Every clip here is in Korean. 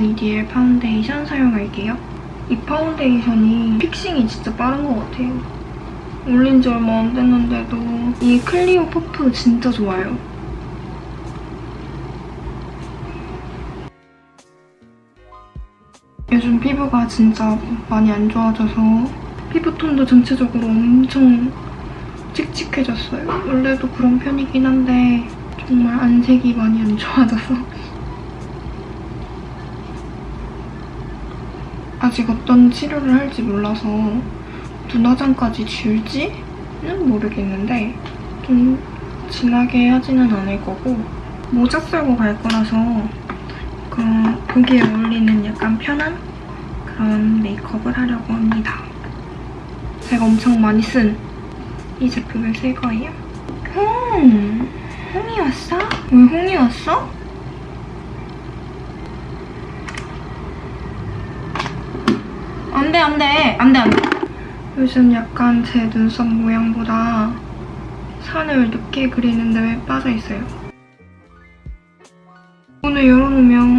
이디엘 파운데이션 사용할게요. 이 파운데이션이 fixing이 진짜 빠른 것 같아요. 올린 지 얼마 안 됐는데도 이 클리오 퍼프 진짜 좋아요. 요즘 피부가 진짜 많이 안 좋아져서 피부톤도 전체적으로 엄청 칙칙해졌어요. 원래도 그런 편이긴 한데 정말 안색이 많이 안 좋아져서 아직 어떤 치료를 할지 몰라서 눈화장까지 지울지는 모르겠는데 좀 진하게 하지는 않을 거고 모자 쓰고 갈 거라서 그 보기에 어울리는 약간 편한 그런 메이크업을 하려고 합니다. 제가 엄청 많이 쓴 이 제품을 쓸 거예요. 음, 홍이 왔어? 왜 홍이 왔어? 안 돼, 안 돼. 안 돼, 안 돼. 요즘 약간 제 눈썹 모양보다 산을 늦게 그리는데 왜 빠져 있어요. 문을 열어놓으면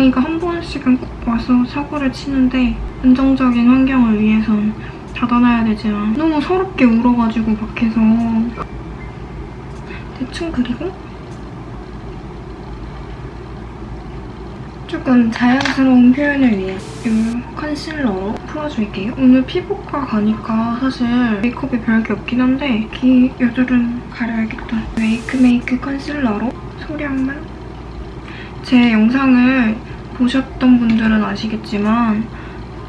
고양이가 한 번씩은 꼭 와서 사고를 치는데 안정적인 환경을 위해선 닫아놔야 되지만 너무 서럽게 울어가지고 밖에서 대충 그리고 조금 자연스러운 표현을 위해 이 컨실러로 풀어줄게요. 오늘 피부과 가니까 사실 메이크업이 별게 없긴 한데 귀 여드름 가려야겠다. 메이크 메이크 컨실러로 소량만 제 영상을 보셨던 분들은 아시겠지만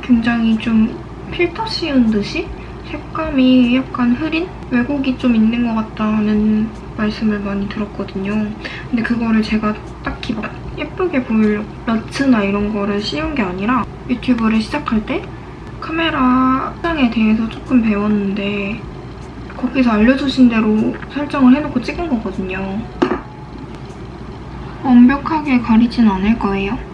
굉장히 좀 필터 씌운 듯이 색감이 약간 흐린? 왜곡이 좀 있는 것 같다는 말씀을 많이 들었거든요. 근데 그거를 제가 딱히 막 예쁘게 보이려고 러츠나 이런 거를 씌운 게 아니라 유튜브를 시작할 때 카메라 설정에 대해서 조금 배웠는데 거기서 알려주신 대로 설정을 해놓고 찍은 거거든요. 완벽하게 가리진 않을 거예요.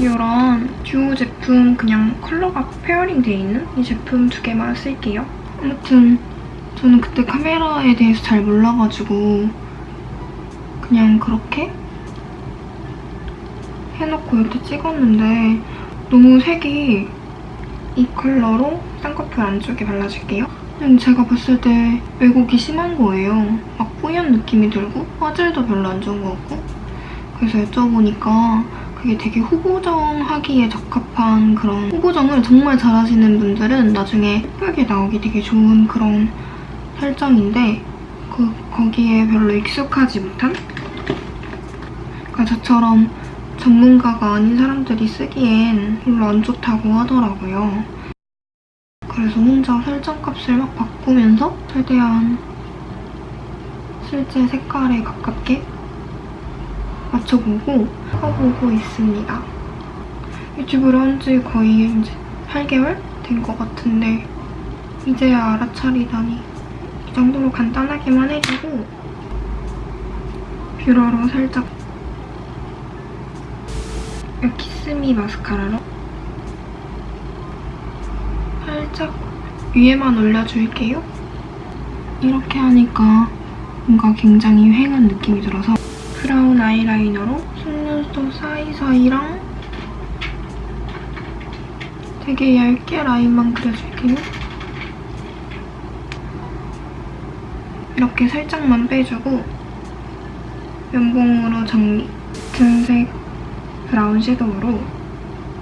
이런 듀오 제품 그냥 컬러가 pairing 돼 있는 이 제품 두 개만 쓸게요. 아무튼 저는 그때 카메라에 대해서 잘 몰라가지고 그냥 그렇게 해놓고 이렇게 찍었는데 너무 색이 이 컬러로 쌍꺼풀 안쪽에 발라줄게요. 제가 봤을 때 왜곡이 심한 거예요. 막 뿌연 느낌이 들고 화질도 별로 안 좋은 것 같고 그래서 여쭤보니까 그게 되게 후보정 하기에 적합한 그런 후보정을 정말 잘하시는 분들은 나중에 예쁘게 나오기 되게 좋은 그런 설정인데 그, 거기에 별로 익숙하지 못한? 그러니까 저처럼 전문가가 아닌 사람들이 쓰기엔 별로 안 좋다고 하더라고요. 그래서 혼자 설정값을 막 바꾸면서 최대한 실제 색깔에 가깝게 맞춰보고 해보고 있습니다. 유튜브를 한 지 거의 이제 8개월 된 것 같은데 이제야 알아차리다니 이 정도로 간단하게만 해주고 뷰러로 살짝 이 키스미 마스카라로 살짝 위에만 올려줄게요. 이렇게 하니까 뭔가 굉장히 휑한 느낌이 들어서 브라운 아이라이너로 속눈썹 사이사이랑 되게 얇게 라인만 그려줄게요. 이렇게 살짝만 빼주고 면봉으로 정리. 등색 브라운 섀도우로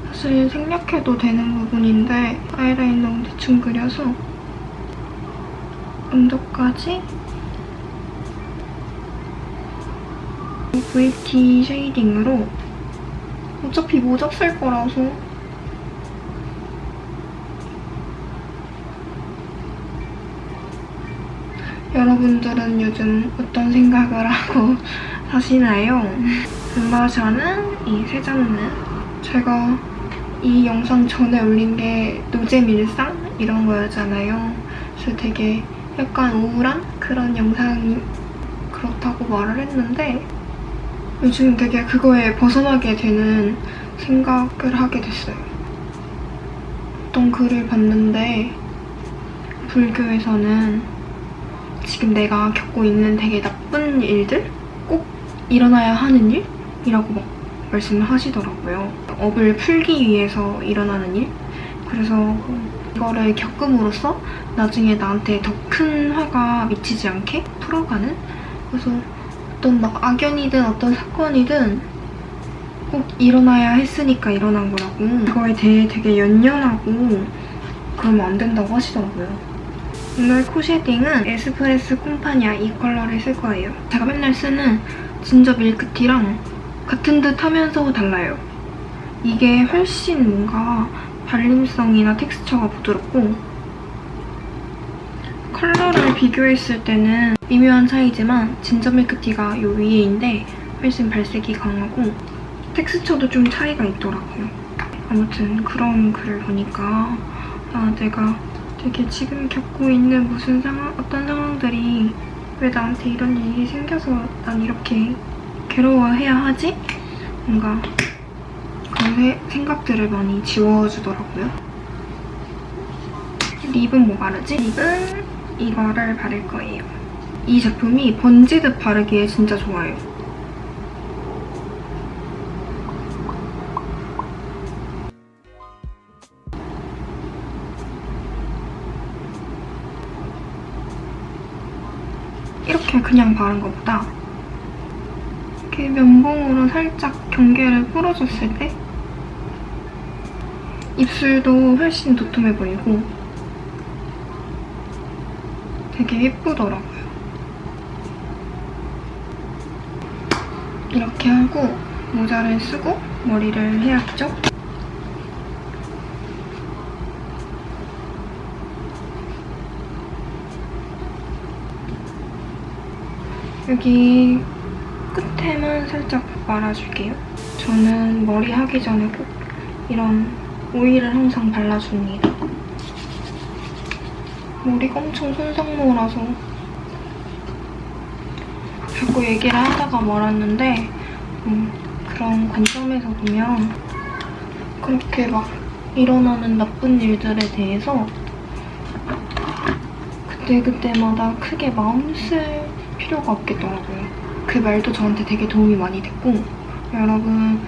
사실 생략해도 되는 부분인데 아이라이너 대충 그려서 언더까지 VT 쉐이딩으로 어차피 모자 쓸 거라서 여러분들은 요즘 어떤 생각을 하고 사시나요? 블러셔는 이 세정는 제가 이 영상 전에 올린 게 노잼 일상 이런 거였잖아요. 그래서 되게 약간 우울한 그런 영상이 그렇다고 말을 했는데 요즘 되게 그거에 벗어나게 되는 생각을 하게 됐어요. 어떤 글을 봤는데 불교에서는 지금 내가 겪고 있는 되게 나쁜 일들? 꼭 일어나야 하는 일 이라고 막 말씀을 하시더라고요. 업을 풀기 위해서 일어나는 일? 그래서 이거를 겪음으로써 나중에 나한테 더 큰 화가 미치지 않게 풀어가는? 그래서 어떤 막 악연이든 어떤 사건이든 꼭 일어나야 했으니까 일어난 거라고 그거에 대해 되게 연연하고 그러면 안 된다고 하시더라고요. 오늘 코 shading은 에스프레소 콤파니아 이 컬러를 쓸 거예요. 제가 맨날 쓰는 진저 밀크티랑 같은 듯 하면서 달라요. 이게 훨씬 뭔가 발림성이나 텍스처가 부드럽고 컬러를 비교했을 때는 미묘한 차이지만 진저 밀크티가 요 위에인데 훨씬 발색이 강하고 텍스처도 좀 차이가 있더라고요. 아무튼 그런 글을 보니까 아 내가 되게 지금 겪고 있는 무슨 상황, 어떤 상황들이 왜 나한테 이런 일이 생겨서 난 이렇게 괴로워해야 하지? 뭔가 그런 세- 생각들을 많이 지워주더라고요. 립은 뭐 바르지? 립은 이거를 바를 거예요. 이 제품이 번지듯 바르기에 진짜 좋아요. 이렇게 그냥 바른 것보다 이렇게 면봉으로 살짝 경계를 풀어줬을 때 입술도 훨씬 도톰해 보이고 되게 예쁘더라고요. 이렇게 하고 모자를 쓰고 머리를 해야죠. 여기 끝에만 살짝 말아줄게요. 저는 머리 하기 전에 꼭 이런 오일을 항상 발라줍니다. 머리가 엄청 손상모라서 자꾸 얘기를 하다가 말았는데 음, 그런 관점에서 보면 그렇게 막 일어나는 나쁜 일들에 대해서 그때그때마다 크게 마음 쓸 필요가 없겠더라고요. 그 말도 저한테 되게 도움이 많이 됐고 여러분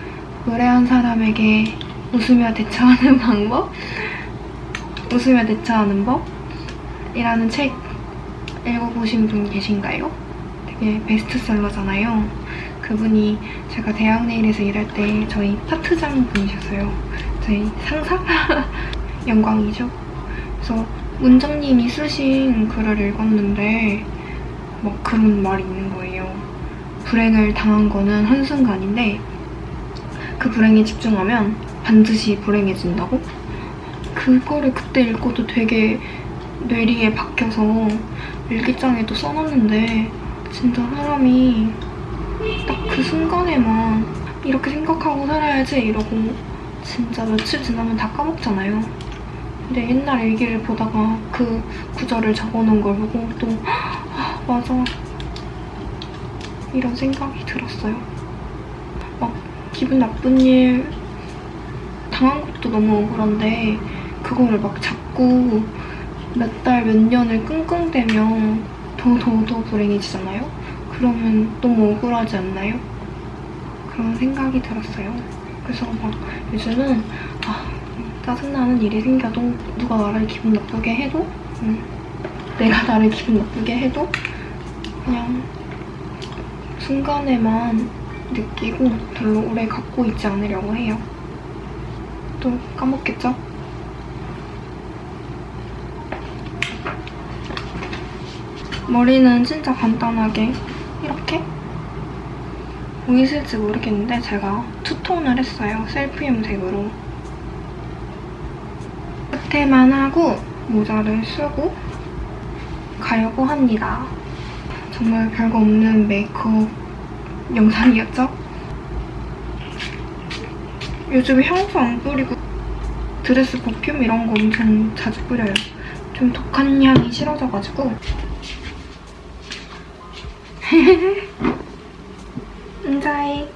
무례한 사람에게 웃으며 대처하는 방법? 웃으며 대처하는 법? 이라는 책 읽어보신 분 계신가요? 되게 베스트셀러잖아요. 그분이 제가 대학 내일에서 일할 때 저희 파트장 분이셨어요. 저희 상사? 영광이죠. 그래서 문장님이 쓰신 글을 읽었는데 막 그런 말이 있는 거예요. 불행을 당한 거는 한순간인데 그 불행에 집중하면 반드시 불행해진다고? 그거를 그때 읽고도 되게 뇌리에 박혀서 일기장에도 써놨는데 진짜 사람이 딱 그 순간에만 이렇게 생각하고 살아야지 이러고 진짜 며칠 지나면 다 까먹잖아요. 근데 옛날 일기를 보다가 그 구절을 적어놓은 걸 보고 또 아, 맞아 이런 생각이 들었어요. 막 기분 나쁜 일 당한 것도 너무 억울한데 그거를 막 자꾸 몇 달, 몇 년을 끙끙대면 더더더 불행해지잖아요? 그러면 너무 억울하지 않나요? 그런 생각이 들었어요. 그래서 막 요즘은 아, 짜증나는 일이 생겨도 누가 나를 기분 나쁘게 해도 음, 내가 나를 기분 나쁘게 해도 그냥 순간에만 느끼고 별로 오래 갖고 있지 않으려고 해요. 또 까먹겠죠? 머리는 진짜 간단하게 이렇게 보이실지 모르겠는데 제가 two-tone을 했어요. 셀프 염색으로. 끝에만 하고 모자를 쓰고 가려고 합니다. 정말 별거 없는 메이크업 영상이었죠? 요즘 향수 안 뿌리고 dress perfume 이런 거 엄청 자주 뿌려요. 좀 독한 향이 싫어져가지고 인자해.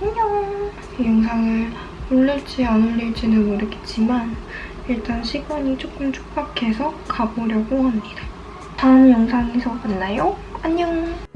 안녕. 이 영상을 올릴지 안 올릴지는 모르겠지만 일단 시간이 조금 촉박해서 가보려고 합니다. 다음 영상에서 만나요. 안녕!